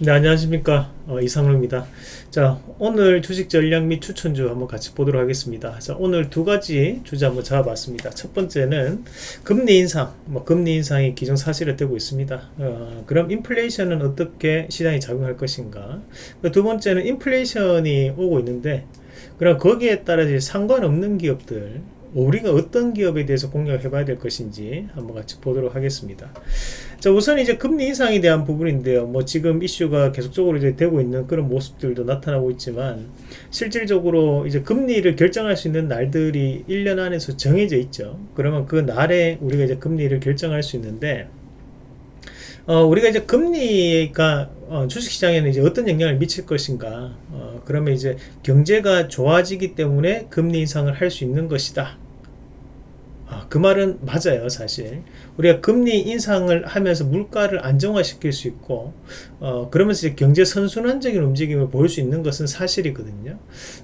네 안녕하십니까. 어, 이상로입니다. 자 오늘 주식 전략 및 추천주 한번 같이 보도록 하겠습니다. 자 오늘 두 가지 주제 한번 잡아봤습니다. 첫 번째는 금리 인상 뭐 금리 인상이 기정사실화 되고 있습니다. 어, 그럼 인플레이션은 어떻게 시장이 작용할 것인가? 두 번째는 인플레이션이 오고 있는데 그럼 거기에 따라 상관없는 기업들 우리가 어떤 기업에 대해서 공략을 해봐야 될 것인지 한번 같이 보도록 하겠습니다. 자, 우선 이제 금리 인상에 대한 부분인데요. 뭐 지금 이슈가 계속적으로 이제 되고 있는 그런 모습들도 나타나고 있지만 실질적으로 이제 금리를 결정할 수 있는 날들이 1년 안에서 정해져 있죠. 그러면 그 날에 우리가 이제 금리를 결정할 수 있는데 어, 우리가 이제 금리가 어, 주식시장에는 이제 어떤 영향을 미칠 것인가. 어, 그러면 이제 경제가 좋아지기 때문에 금리 인상을 할 수 있는 것이다. 아, 그 말은 맞아요 사실. 우리가 금리 인상을 하면서 물가를 안정화시킬 수 있고 어, 그러면서 이제 경제 선순환적인 움직임을 보일 수 있는 것은 사실이거든요.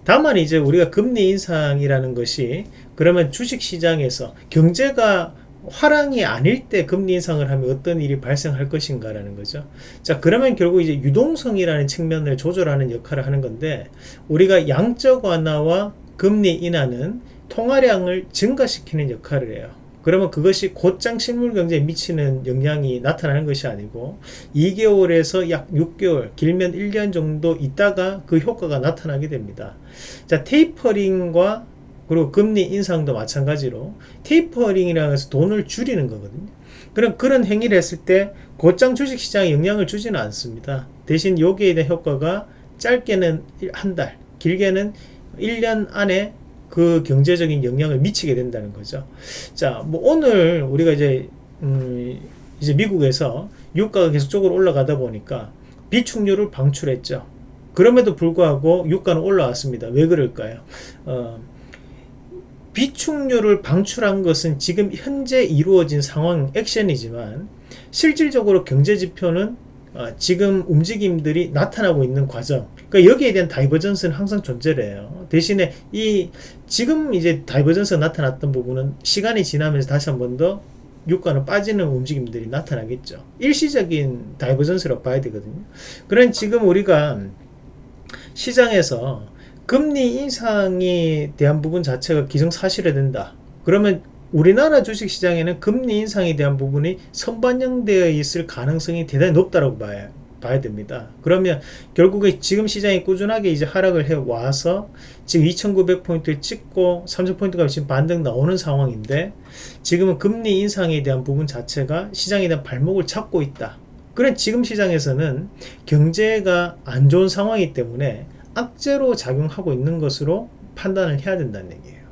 다만 이제 우리가 금리 인상이라는 것이 그러면 주식시장에서 경제가 화랑이 아닐 때 금리 인상을 하면 어떤 일이 발생할 것인가 라는 거죠. 자 그러면 결국 이제 유동성이라는 측면을 조절하는 역할을 하는 건데 우리가 양적 완화와 금리 인하는 통화량을 증가시키는 역할을 해요. 그러면 그것이 곧장 실물 경제에 미치는 영향이 나타나는 것이 아니고 2개월에서 약 6개월 길면 1년 정도 있다가 그 효과가 나타나게 됩니다. 자 테이퍼링과 그리고 금리 인상도 마찬가지로 테이퍼링이라고 해서 돈을 줄이는 거거든요. 그럼 그런 행위를 했을 때 곧장 주식시장에 영향을 주지는 않습니다. 대신 여기에 대한 효과가 짧게는 한 달, 길게는 1년 안에 그 경제적인 영향을 미치게 된다는 거죠. 자, 뭐 오늘 우리가 이제 음 이제 미국에서 유가가 계속적으로 올라가다 보니까 비축률을 방출했죠. 그럼에도 불구하고 유가는 올라왔습니다. 왜 그럴까요? 어, 비축률을 방출한 것은 지금 현재 이루어진 상황 액션이지만 실질적으로 경제지표는 어, 지금 움직임들이 나타나고 있는 과정. 그러니까 여기에 대한 divergence는 항상 존재해요. 대신에 이 지금 이제 divergence가 나타났던 부분은 시간이 지나면서 다시 한 번 더 유가는 빠지는 움직임들이 나타나겠죠. 일시적인 divergence라고 봐야 되거든요. 그런 지금 우리가 시장에서 금리 인상에 대한 부분 자체가 기정사실화 된다. 그러면 우리나라 주식시장에는 금리 인상에 대한 부분이 선반영되어 있을 가능성이 대단히 높다고 봐야, 봐야 됩니다. 그러면 결국에 지금 시장이 꾸준하게 이제 하락을 해 와서 지금 2900포인트에 찍고 30포인트가 지금 반등 나오는 상황인데 지금은 금리 인상에 대한 부분 자체가 시장에 대한 발목을 잡고 있다. 그런 지금 시장에서는 경제가 안 좋은 상황이기 때문에 악재로 작용하고 있는 것으로 판단을 해야 된다는 얘기예요.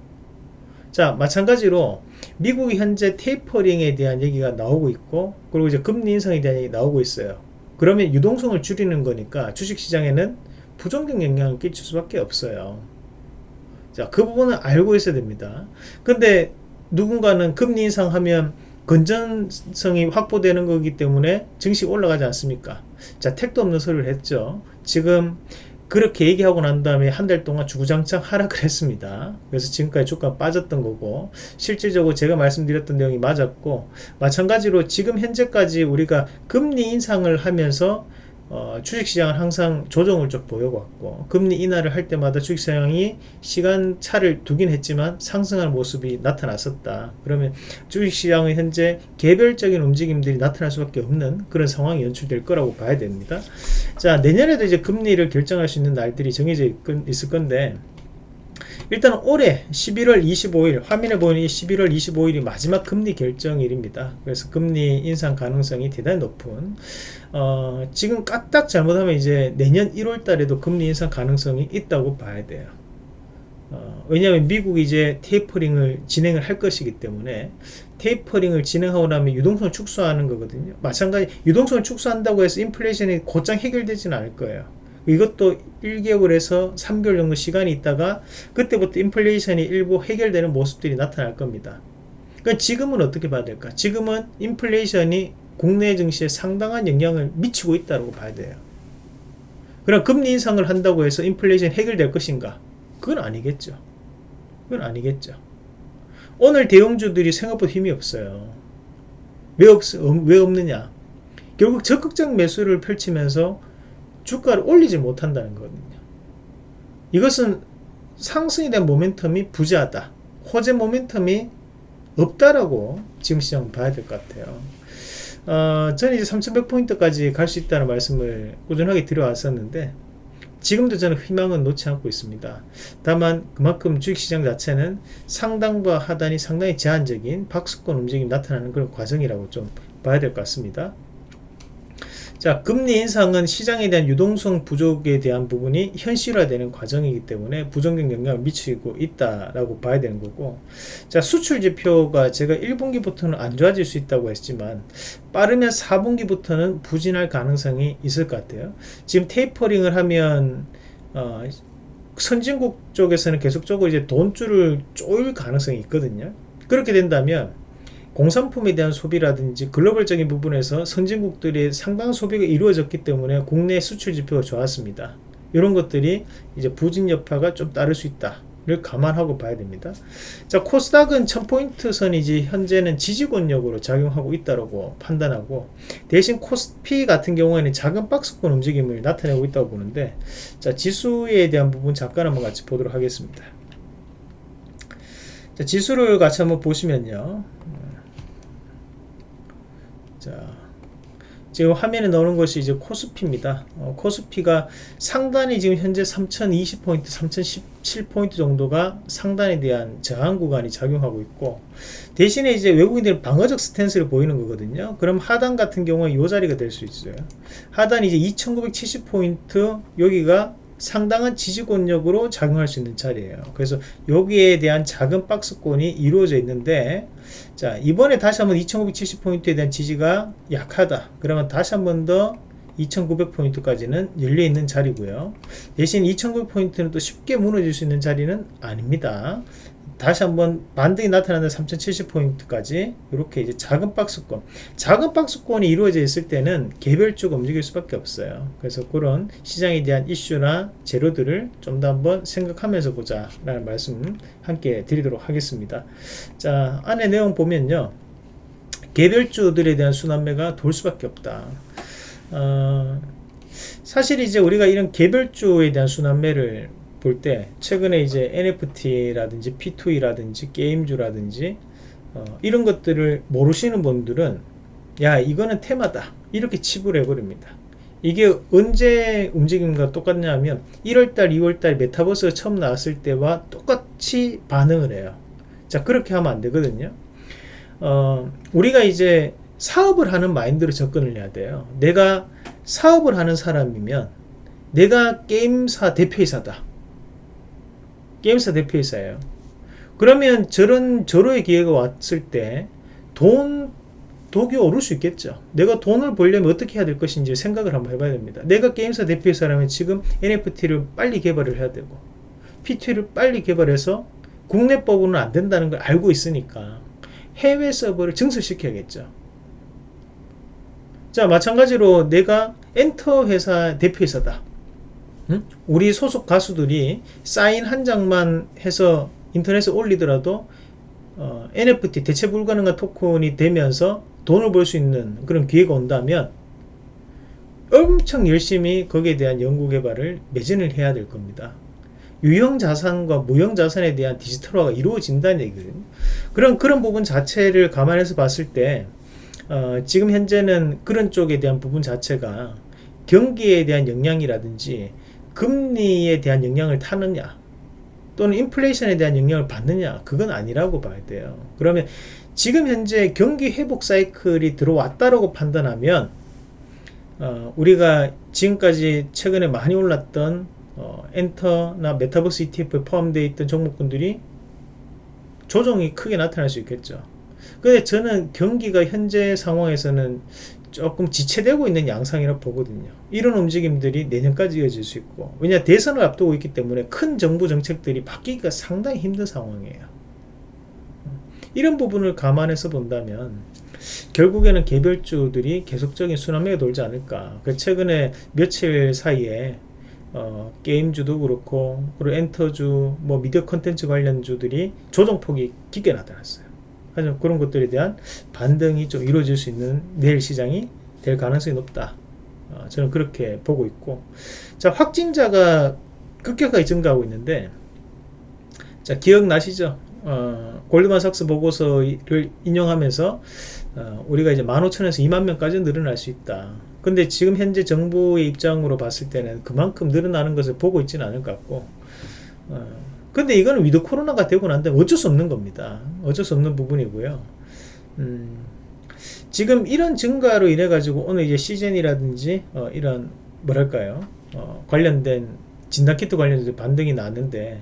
자 마찬가지로 미국이 현재 테이퍼링에 대한 얘기가 나오고 있고 그리고 이제 금리 인상에 대한 얘기 나오고 있어요. 그러면 유동성을 줄이는 거니까 주식시장에는 부정적 영향을 끼칠 수밖에 없어요. 자, 그 부분은 알고 있어야 됩니다. 근데 누군가는 금리 인상하면 건전성이 확보되는 거기 때문에 증시 올라가지 않습니까? 자, 택도 없는 소리를 했죠. 지금 그렇게 얘기하고 난 다음에 한 달 동안 주구장창 하락을 했습니다. 그래서 지금까지 주가 빠졌던 거고 실질적으로 제가 말씀드렸던 내용이 맞았고 마찬가지로 지금 현재까지 우리가 금리 인상을 하면서 어, 주식시장은 항상 조정을 좀 보여왔고 금리 인하를 할 때마다 주식시장이 시간 차를 두긴 했지만 상승하는 모습이 나타났었다. 그러면 주식시장은 현재 개별적인 움직임들이 나타날 수밖에 없는 그런 상황이 연출될 거라고 봐야 됩니다. 자 내년에도 이제 금리를 결정할 수 있는 날들이 정해져 있을 건데 일단 올해 11월 25일 화면에 보이는 11월 25일이 마지막 금리 결정일입니다. 그래서 금리 인상 가능성이 대단히 높은 어, 지금 까딱 잘못하면 이제 내년 1월 달에도 금리 인상 가능성이 있다고 봐야 돼요. 어, 왜냐하면 미국이 이제 테이퍼링을 진행을 할 것이기 때문에 테이퍼링을 진행하고 나면 유동성을 축소하는 거거든요. 마찬가지 유동성을 축소한다고 해서 인플레이션이 곧장 해결되지는 않을 거예요. 이것도 1개월 에서 3개월 정도 시간이 있다가 그때부터 인플레이션이 일부 해결되는 모습들이 나타날 겁니다. 그러니까 지금은 어떻게 봐야 될까? 지금은 인플레이션이 국내 증시에 상당한 영향을 미치고 있다고 봐야 돼요. 그럼 금리 인상을 한다고 해서 인플레이션 해결될 것인가? 그건 아니겠죠. 그건 아니겠죠. 오늘 대형주들이 생각보다 힘이 없어요. 왜, 없, 왜 없느냐? 결국 적극적 매수를 펼치면서 주가를 올리지 못한다는 거거든요. 이것은 상승에 대한 모멘텀이 부재하다. 호재 모멘텀이 없다라고 지금 시장 봐야 될 것 같아요. 어, 저는 이제 3100포인트까지 갈 수 있다는 말씀을 꾸준하게 드려왔었는데 지금도 저는 희망은 놓지 않고 있습니다. 다만 그만큼 주식시장 자체는 상단과 하단이 상당히 제한적인 박스권 움직임이 나타나는 그런 과정이라고 좀 봐야 될 것 같습니다. 자, 금리 인상은 시장에 대한 유동성 부족에 대한 부분이 현실화되는 과정이기 때문에 부정적 영향을 미치고 있다라고 봐야 되는 거고 자, 수출 지표가 제가 1분기부터는 안 좋아질 수 있다고 했지만 빠르면 4분기부터는 부진할 가능성이 있을 것 같아요. 지금 테이퍼링을 하면 어, 선진국 쪽에서는 계속적으로 이제 돈줄을 쪼일 가능성이 있거든요. 그렇게 된다면 공산품에 대한 소비라든지 글로벌적인 부분에서 선진국들의 상당한 소비가 이루어졌기 때문에 국내 수출 지표가 좋았습니다. 이런 것들이 이제 부진 여파가 좀 따를 수 있다. 를 감안하고 봐야 됩니다. 자, 코스닥은 1000포인트 선이지 현재는 지지권력으로 작용하고 있다고 판단하고 대신 코스피 같은 경우에는 작은 박스권 움직임을 나타내고 있다고 보는데 자, 지수에 대한 부분 잠깐 한번 같이 보도록 하겠습니다. 자, 지수를 같이 한번 보시면요. 자, 지금 화면에 나오는 것이 이제 코스피입니다. 어, 코스피가 상단이 지금 현재 3020포인트, 3017포인트 정도가 상단에 대한 저항 구간이 작용하고 있고 대신에 이제 외국인들은 방어적 스탠스를 보이는 거거든요. 그럼 하단 같은 경우에 이 자리가 될 수 있어요. 하단 이제 2970포인트 여기가 상당한 지지권력으로 작용할 수 있는 자리예요. 그래서 여기에 대한 작은 박스권이 이루어져 있는데 자 이번에 다시 한번 2970포인트에 대한 지지가 약하다. 그러면 다시 한번 더 2900포인트까지는 열려 있는 자리고요. 대신 2900포인트는 또 쉽게 무너질 수 있는 자리는 아닙니다. 다시 한번 반등이 나타나는 3070포인트까지 이렇게 이제 작은 박스권. 작은 박스권이 이루어져 있을 때는 개별주가 움직일 수밖에 없어요. 그래서 그런 시장에 대한 이슈나 재료들을 좀 더 한번 생각하면서 보자 라는 말씀 함께 드리도록 하겠습니다. 자 안에 내용 보면요. 개별주들에 대한 순환매가 돌 수밖에 없다. 어, 사실 이제 우리가 이런 개별주에 대한 순환매를 볼 때 최근에 이제 NFT라든지 P2E라든지 게임주라든지 어, 이런 것들을 모르시는 분들은 야 이거는 테마다. 이렇게 치부를 해버립니다. 이게 언제 움직임과 똑같냐면 1월달 2월달 메타버스가 처음 나왔을 때와 똑같이 반응을 해요. 자 그렇게 하면 안 되거든요. 어, 우리가 이제 사업을 하는 마인드로 접근을 해야 돼요. 내가 사업을 하는 사람이면 내가 게임사 대표이사다 게임사 대표이사예요. 그러면 저런 저로의 기회가 왔을 때 돈 독이 오를 수 있겠죠. 내가 돈을 벌려면 어떻게 해야 될 것인지 생각을 한번 해봐야 됩니다. 내가 게임사 대표이사라면 지금 NFT를 빨리 개발을 해야 되고 P2를 빨리 개발해서 국내법으로는 안 된다는 걸 알고 있으니까 해외 서버를 증설시켜야겠죠. 자 마찬가지로 내가 엔터 회사 대표이사다. 응? 우리 소속 가수들이 사인 한 장만 해서 인터넷에 올리더라도 어, NFT 대체 불가능한 토큰이 되면서 돈을 벌 수 있는 그런 기회가 온다면 엄청 열심히 거기에 대한 연구 개발을 매진을 해야 될 겁니다. 유형 자산과 무형 자산에 대한 디지털화가 이루어진다는 얘기거든요. 그런 그런 부분 자체를 감안해서 봤을 때 어, 지금 현재는 그런 쪽에 대한 부분 자체가 경기에 대한 영향이라든지 금리에 대한 영향을 타느냐 또는 인플레이션에 대한 영향을 받느냐 그건 아니라고 봐야 돼요. 그러면 지금 현재 경기 회복 사이클이 들어왔다라고 판단하면 어, 우리가 지금까지 최근에 많이 올랐던 어, 엔터나 메타버스 ETF에 포함되어 있던 종목군들이 조정이 크게 나타날 수 있겠죠. 근데 저는 경기가 현재 상황에서는 조금 지체되고 있는 양상이라 고 보거든요. 이런 움직임들이 내년까지 이어질 수 있고 왜냐 대선을 앞두고 있기 때문에 큰 정부 정책들이 바뀌기가 상당히 힘든 상황이에요. 이런 부분을 감안해서 본다면 결국에는 개별주들이 계속적인 순환매가 돌지 않을까. 그 최근에 며칠 사이에 어, 게임주도 그렇고 그리고 엔터주, 뭐 미디어 컨텐츠 관련주들이 조정폭이 깊게 나타났어요. 하지만 그런 것들에 대한 반등이 좀 이루어질 수 있는 내일 시장이 될 가능성이 높다 어, 저는 그렇게 보고 있고 자 확진자가 급격하게 증가하고 있는데 자 기억나시죠? 어, 골드만 삭스 보고서를 인용하면서 어, 우리가 이제 15,000에서 2만 명까지 늘어날 수 있다. 근데 지금 현재 정부의 입장으로 봤을 때는 그만큼 늘어나는 것을 보고 있지는 않을 것 같고 어, 근데 이거는 위드 코로나가 되고 난 다음에 어쩔 수 없는 겁니다. 어쩔 수 없는 부분이고요. 음, 지금 이런 증가로 인해 가지고 오늘 이제 씨젠이라든지 어, 이런 뭐랄까요 어, 관련된 진단키트 관련해서 반등이 나는데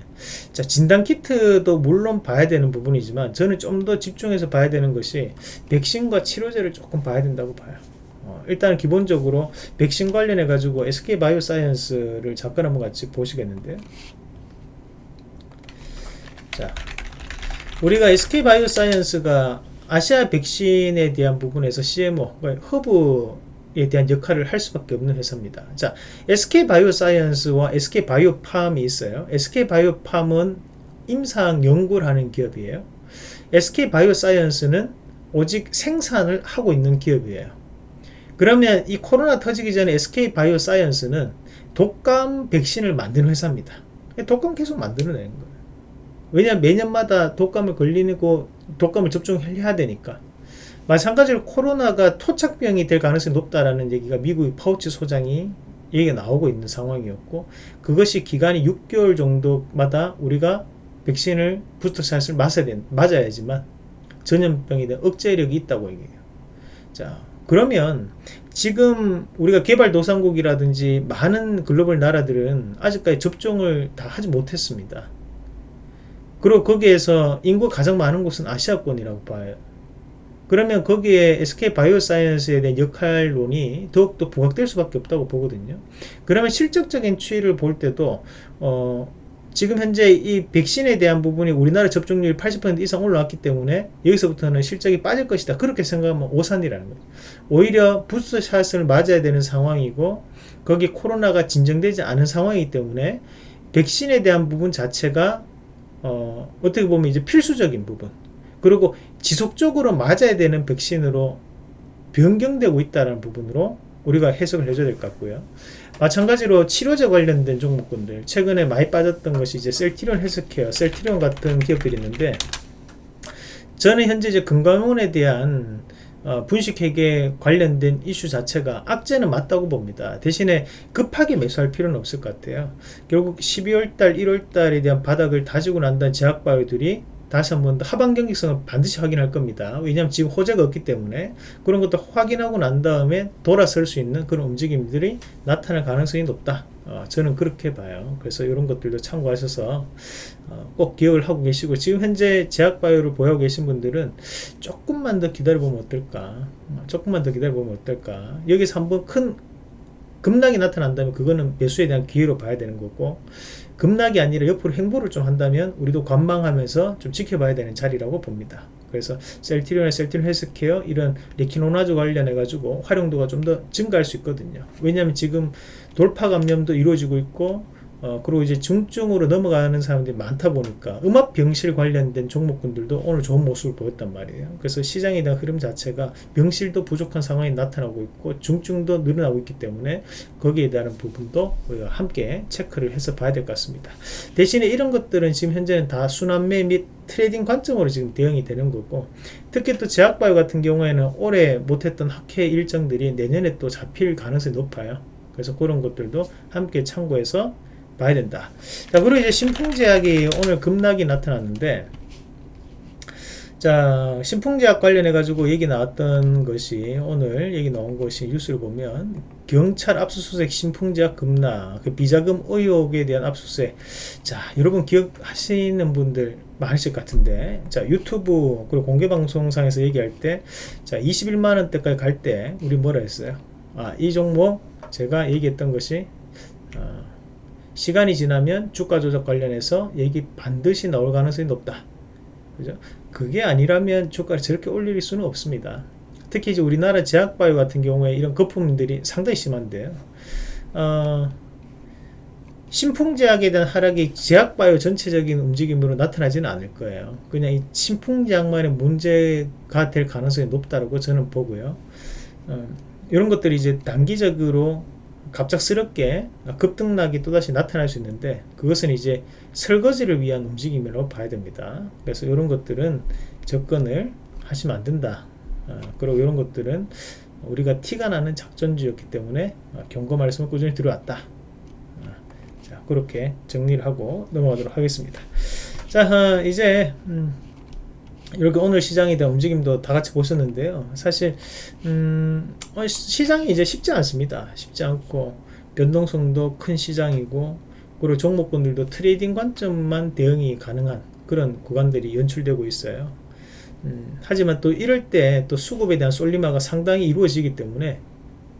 자 진단키트도 물론 봐야 되는 부분이지만 저는 좀 더 집중해서 봐야 되는 것이 백신과 치료제를 조금 봐야 된다고 봐요 어, 일단 기본적으로 백신 관련해 가지고 SK 바이오사이언스를 잠깐 한번 같이 보시겠는데요 자 우리가 SK 바이오사이언스가 아시아 백신에 대한 부분에서 CMO 그러니까 허브에 대한 역할을 할 수밖에 없는 회사입니다. 자, SK 바이오사이언스와 SK 바이오팜이 있어요. SK 바이오팜은 임상 연구를 하는 기업이에요. SK 바이오사이언스는 오직 생산을 하고 있는 기업이에요. 그러면 이 코로나 터지기 전에 SK 바이오사이언스는 독감 백신을 만드는 회사입니다. 독감 계속 만들어내는 거예요. 왜냐하면 매년마다 독감을 걸리고 독감을 접종해야 되니까 마찬가지로 코로나가 토착병이 될 가능성이 높다라는 얘기가 미국의 파우치 소장이 얘기가 나오고 있는 상황이었고 그것이 기간이 6개월 정도마다 우리가 백신을 부스터 샷을 맞아야, 된, 맞아야지만 전염병에 대한 억제력이 있다고 얘기해요. 자 그러면 지금 우리가 개발도상국이라든지 많은 글로벌 나라들은 아직까지 접종을 다 하지 못했습니다. 그리고 거기에서 인구 가장 많은 곳은 아시아권이라고 봐요. 그러면 거기에 SK 바이오사이언스에 대한 역할론이 더욱더 부각될 수밖에 없다고 보거든요. 그러면 실적적인 추이를 볼 때도 어, 지금 현재 이 백신에 대한 부분이 우리나라 접종률이 80% 이상 올라왔기 때문에 여기서부터는 실적이 빠질 것이다. 그렇게 생각하면 오산이라는 거죠. 오히려 부스샷을 맞아야 되는 상황이고 거기 코로나가 진정되지 않은 상황이기 때문에 백신에 대한 부분 자체가 어, 어떻게 보면 이제 필수적인 부분 그리고 지속적으로 맞아야 되는 백신으로 변경되고 있다는 부분으로 우리가 해석을 해줘야 될 것 같고요. 마찬가지로 치료제 관련된 종목군들 최근에 많이 빠졌던 것이 이제 셀티리온 헬스케어, 셀티리온 같은 기업들이 있는데 저는 현재 이제 건강원에 대한 어, 분식회계 관련된 이슈 자체가 악재는 맞다고 봅니다. 대신에 급하게 매수할 필요는 없을 것 같아요. 결국 12월달, 1월달에 대한 바닥을 다지고 난 다음 제약바이오들이 다시 한번 더 하반 경직성을 반드시 확인할 겁니다. 왜냐하면 지금 호재가 없기 때문에 그런 것도 확인하고 난 다음에 돌아설 수 있는 그런 움직임들이 나타날 가능성이 높다. 어, 저는 그렇게 봐요. 그래서 이런 것들도 참고하셔서 어, 꼭 기억을 하고 계시고 지금 현재 제약바이오를 보유하고 계신 분들은 조금만 더 기다려보면 어떨까 어, 조금만 더 기다려보면 어떨까 여기서 한번 큰 급락이 나타난다면 그거는 매수에 대한 기회로 봐야 되는 거고 급락이 아니라 옆으로 횡보를 좀 한다면 우리도 관망하면서 좀 지켜봐야 되는 자리라고 봅니다. 그래서 셀트리온의 셀트리온 헬스케어 이런 렉키로나주 관련해 가지고 활용도가 좀 더 증가할 수 있거든요. 왜냐하면 지금 돌파 감염도 이루어지고 있고 어, 그리고 이제 중증으로 넘어가는 사람들이 많다 보니까 음압 병실 관련된 종목군들도 오늘 좋은 모습을 보였단 말이에요. 그래서 시장에 대한 흐름 자체가 병실도 부족한 상황이 나타나고 있고 중증도 늘어나고 있기 때문에 거기에 대한 부분도 우리가 함께 체크를 해서 봐야 될 것 같습니다. 대신에 이런 것들은 지금 현재는 다 순환매 및 trading 관점으로 지금 대응이 되는 거고 특히 또 제약바이오 같은 경우에는 올해 못했던 학회 일정들이 내년에 또 잡힐 가능성이 높아요. 그래서 그런 것들도 함께 참고해서 봐야 된다. 자, 그리고 이제 신풍제약이 오늘 급락이 나타났는데, 자, 신풍제약 관련해 가지고 얘기 나왔던 것이 오늘 얘기 나온 것이 뉴스를 보면 경찰 압수수색 신풍제약 급락, 그 비자금 의혹에 대한 압수수색. 자, 여러분 기억하시는 분들 많으실 것 같은데, 자, 유튜브 그리고 공개 방송상에서 얘기할 때, 자, 21만 원대까지 갈 때 우리 뭐라 했어요? 아, 이 종목 제가 얘기했던 것이 어, 시간이 지나면 주가 조작 관련해서 얘기 반드시 나올 가능성이 높다. 그죠? 그게 아니라면 주가를 저렇게 올릴 수는 없습니다. 특히 이제 우리나라 제약바이오 같은 경우에 이런 거품들이 상당히 심한데요. 어, 신풍제약에 대한 하락이 제약바이오 전체적인 움직임으로 나타나지는 않을 거예요. 그냥 이 신풍제약만의 문제가 될 가능성이 높다고 저는 보고요. 어, 이런 것들이 이제 단기적으로 갑작스럽게 급등락이 또다시 나타날 수 있는데 그것은 이제 설거지를 위한 움직임이라고 봐야 됩니다. 그래서 이런 것들은 접근을 하시면 안 된다. 어, 그리고 이런 것들은 우리가 티가 나는 작전주였기 때문에 어, 경고 말씀을 꾸준히 들어왔다. 어, 자, 그렇게 정리를 하고 넘어가도록 하겠습니다. 자, 어, 이제 음, 이렇게 오늘 시장에 대한 움직임도 다 같이 보셨는데요. 사실 음, 어, 시장이 이제 쉽지 않습니다. 쉽지 않고 변동성도 큰 시장이고 그리고 종목군들도 trading 관점만 대응이 가능한 그런 구간들이 연출되고 있어요. 음, 하지만 또 이럴 때 또 수급에 대한 쏠림화가 상당히 이루어지기 때문에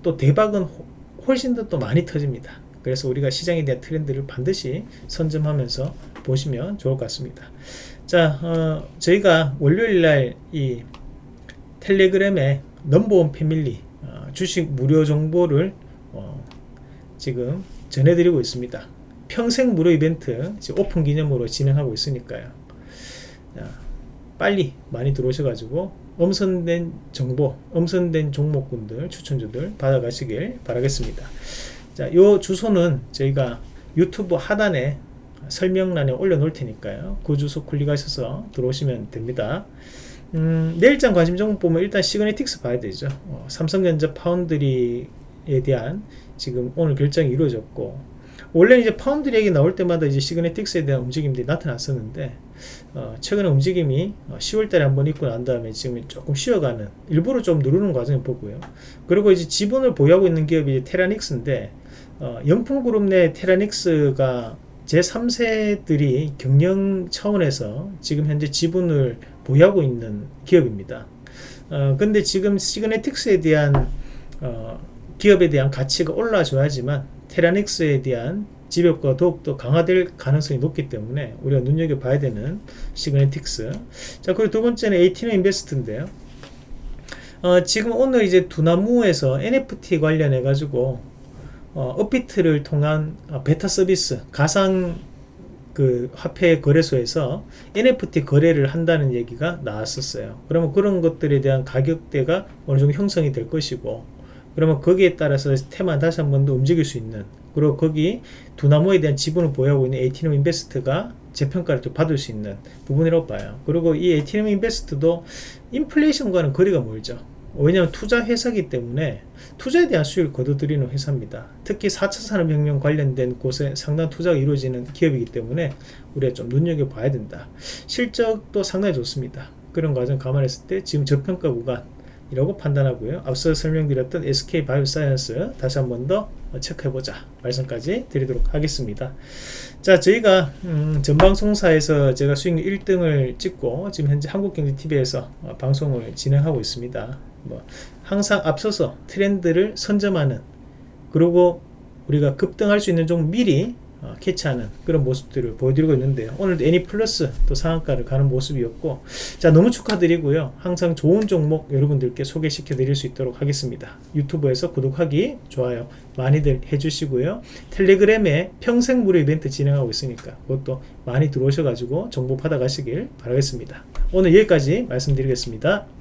또 대박은 호- 훨씬 더 또 많이 터집니다. 그래서 우리가 시장에 대한 트렌드를 반드시 선점하면서 보시면 좋을 것 같습니다. 자, 어, 저희가 월요일 날 이 텔레그램에 넘버원 패밀리 어, 주식 무료 정보를 어, 지금 전해드리고 있습니다. 평생 무료 이벤트 오픈 기념으로 진행하고 있으니까요. 자, 빨리 많이 들어오셔가지고 엄선된 정보, 엄선된 종목군들, 추천주들 받아가시길 바라겠습니다. 자, 요 주소는 저희가 유튜브 하단에 설명란에 올려놓을 테니까요. 그 주소 클릭하셔서 들어오시면 됩니다. 음, 내일장 관심 종목 보면 일단 시그네틱스 봐야 되죠. 어, 삼성전자 파운드리에 대한 지금 오늘 결정이 이루어졌고 원래 이제 파운드리 얘기 나올 때마다 이제 시그네틱스에 대한 움직임들이 나타났었는데 어, 최근에 움직임이 10월달에 한번 있고 난 다음에 지금 조금 쉬어가는 일부러 좀 누르는 과정을 보고요. 그리고 이제 지분을 보유하고 있는 기업이 테라닉스인데 어, 영풍그룹 내 테라닉스가 제3세들이 경영 차원에서 지금 현재 지분을 보유하고 있는 기업입니다. 어, 근데 지금 시그네틱스에 대한 어, 기업에 대한 가치가 올라줘야지만 테라닉스에 대한 지배가 더욱더 강화될 가능성이 높기 때문에 우리가 눈여겨봐야 되는 시그네틱스. 자, 그리고 두 번째는 에이티너 인베스트인데요. 어, 지금 오늘 이제 두나무에서 NFT 관련해 가지고 어, 업비트를 통한 어, 베타 서비스 가상 그 화폐 거래소에서 NFT 거래를 한다는 얘기가 나왔었어요. 그러면 그런 것들에 대한 가격대가 어느 정도 형성이 될 것이고 그러면 거기에 따라서 테마 다시 한 번 더 움직일 수 있는 그리고 거기 두나무에 대한 지분을 보유하고 있는 에이티넘 인베스트가 재평가를 좀 받을 수 있는 부분이라고 봐요. 그리고 이 에이티넘 인베스트도 인플레이션과는 거리가 멀죠. 왜냐하면 투자 회사이기 때문에 투자에 대한 수익을 거둬들이는 회사입니다. 특히 4차 산업혁명 관련된 곳에 상당 투자가 이루어지는 기업이기 때문에 우리가 좀 눈여겨봐야 된다. 실적도 상당히 좋습니다. 그런 과정 감안했을 때 지금 저평가 구간이라고 판단하고요. 앞서 설명드렸던 SK 바이오사이언스 다시 한 번 더 체크해보자 말씀까지 드리도록 하겠습니다. 자, 저희가 음, 전방송사에서 제가 수익률 1등을 찍고 지금 현재 한국경제TV에서 어, 방송을 진행하고 있습니다. 뭐 항상 앞서서 트렌드를 선점하는 그리고 우리가 급등할 수 있는 종 미리 어, 캐치하는 그런 모습들을 보여드리고 있는데요. 오늘도 애니 플러스 또 상한가를 가는 모습이었고 자 너무 축하드리고요. 항상 좋은 종목 여러분들께 소개시켜 드릴 수 있도록 하겠습니다. 유튜브에서 구독하기 좋아요 많이들 해주시고요. 텔레그램에 평생 무료 이벤트 진행하고 있으니까 그것도 많이 들어오셔가지고 정보 받아 가시길 바라겠습니다. 오늘 여기까지 말씀드리겠습니다.